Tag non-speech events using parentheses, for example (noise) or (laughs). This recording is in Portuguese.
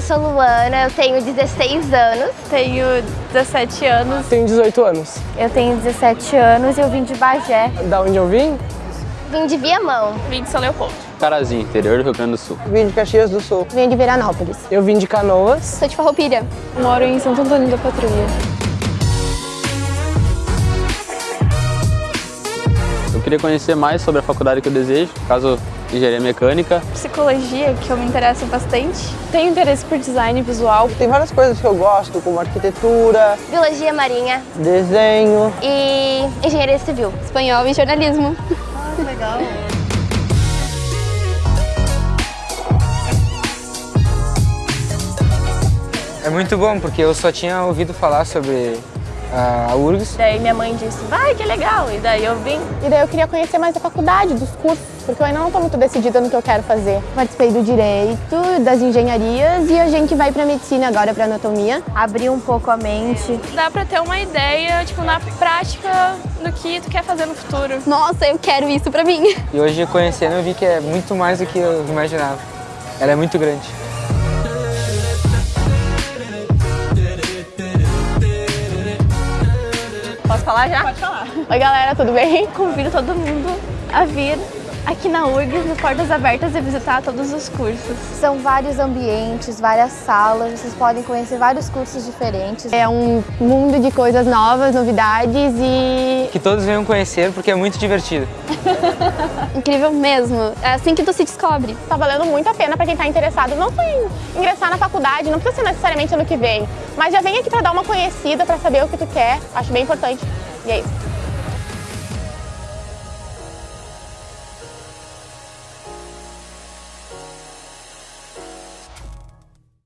sou Luana, eu tenho 16 anos. Tenho 17 anos. Tenho 18 anos. Eu tenho 17 anos e eu vim de Bagé. Da onde eu vim? Vim de Viamão. Vim de São Leopoldo. Carazinho, interior do Rio Grande do Sul. Vim de Caxias do Sul. Vim de Veranópolis. Eu vim de Canoas. Sou de Farroupilha. Moro em Santo Antônio da Patrulha. Queria conhecer mais sobre a faculdade que eu desejo, caso engenharia mecânica. Psicologia, que eu me interesso bastante. Tenho interesse por design visual. Tem várias coisas que eu gosto, como arquitetura, Biologia marinha desenho. e engenharia civil. Espanhol e jornalismo. É muito bom, porque eu só tinha ouvido falar sobre a URGS. Daí minha mãe disse, vai, que legal. E daí eu vim. E daí eu queria conhecer mais a faculdade, dos cursos, porque eu ainda não estou muito decidida no que eu quero fazer. Participei do direito, das engenharias e a gente vai para medicina agora, para anatomia. Abrir um pouco a mente. Dá pra ter uma ideia, tipo, na prática, do que tu quer fazer no futuro. Nossa, eu quero isso para mim. E hoje, conhecendo, eu vi que é muito mais do que eu imaginava. Ela é muito grande. Posso falar já? Pode falar. Oi galera, tudo bem? Convido todo mundo a vir aqui na URGS, no Portas Abertas, e visitar todos os cursos. São vários ambientes, várias salas, vocês podem conhecer vários cursos diferentes. É um mundo de coisas novas, novidades e Que todos venham conhecer, porque é muito divertido. (laughs) incrível mesmo. É assim que tu se descobre. Tá valendo muito a pena para quem tá interessado, não só em ingressar na faculdade, não precisa ser necessariamente ano que vem, mas já vem aqui para dar uma conhecida, para saber o que tu quer. Acho bem importante. E é isso.